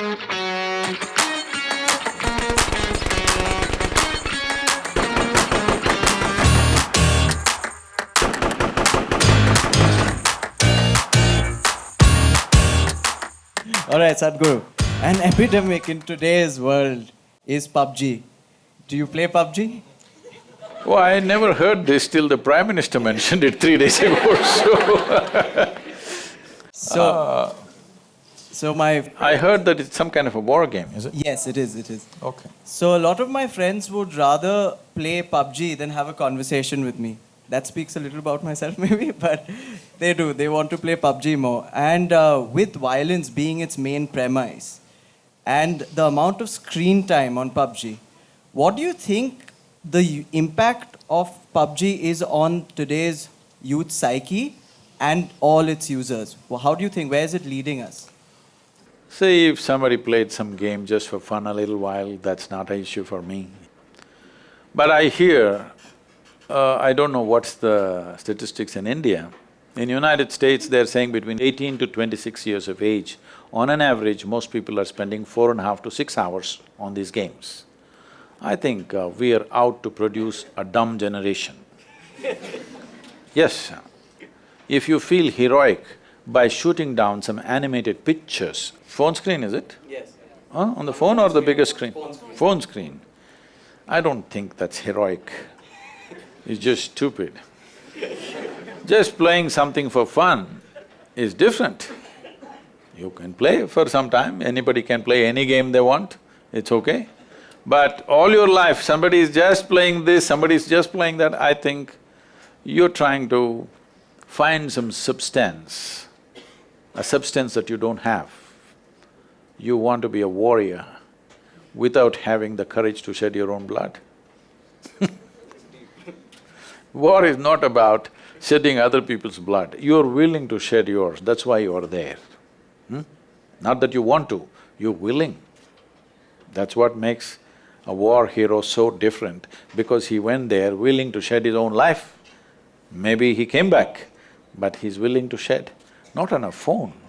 All right, Sadhguru. An epidemic in today's world is PUBG. Do you play PUBG? Oh, I never heard this till the Prime Minister mentioned it three days ago, so So, uh, so my I heard that it's some kind of a war game, is it? yes, it is. It is. Okay. So a lot of my friends would rather play PUBG than have a conversation with me. That speaks a little about myself, maybe, but they do. They want to play PUBG more. And uh, with violence being its main premise, and the amount of screen time on PUBG, what do you think the impact of PUBG is on today's youth psyche and all its users? Well, how do you think? Where is it leading us? Say if somebody played some game just for fun a little while, that's not an issue for me. But I hear, uh, I don't know what's the statistics in India. In United States, they're saying between eighteen to twenty-six years of age, on an average, most people are spending four and a half to six hours on these games. I think uh, we are out to produce a dumb generation. Yes, if you feel heroic by shooting down some animated pictures, phone screen is it? Yes. Huh? On the phone or the bigger screen? Phone screen. I don't think that's heroic. It's just stupid. Just playing something for fun is different. You can play for some time, anybody can play any game they want, it's okay. But all your life, somebody is just playing this, somebody is just playing that, I think you're trying to find some substance, a substance that you don't have. You want to be a warrior without having the courage to shed your own blood. War is not about shedding other people's blood, you're willing to shed yours, that's why you're there. Hmm? Not that you want to, you're willing. That's what makes a war hero so different, because he went there willing to shed his own life. Maybe he came back, but he's willing to shed, not on a phone.